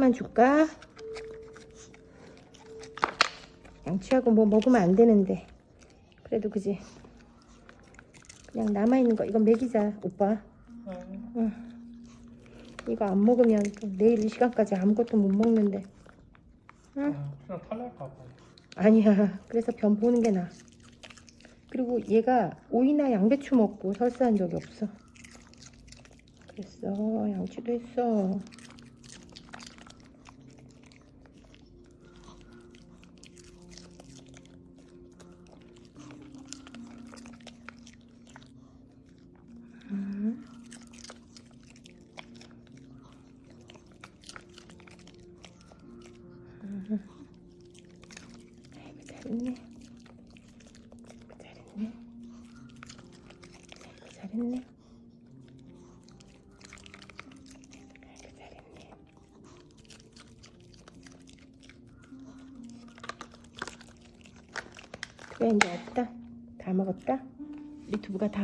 조금만 줄까? 양치하고 뭐 먹으면 안 되는데 그래도 그지 그냥 남아있는 거 이건 먹이자 오빠 응. 이거 안 먹으면 또 내일 이 시간까지 아무것도 못 먹는데 응? 응. 그냥 탈날까 봐. 아니야 그래서 변 보는 게 나아 그리고 얘가 오이나 양배추 먹고 설사한 적이 없어 그랬어 양치도 했어 아이고 잘했네. 잘했네. 아이고 잘했네. 아이고 잘했네. 그래 이제 왔다. 다 먹었다? 유튜브가 다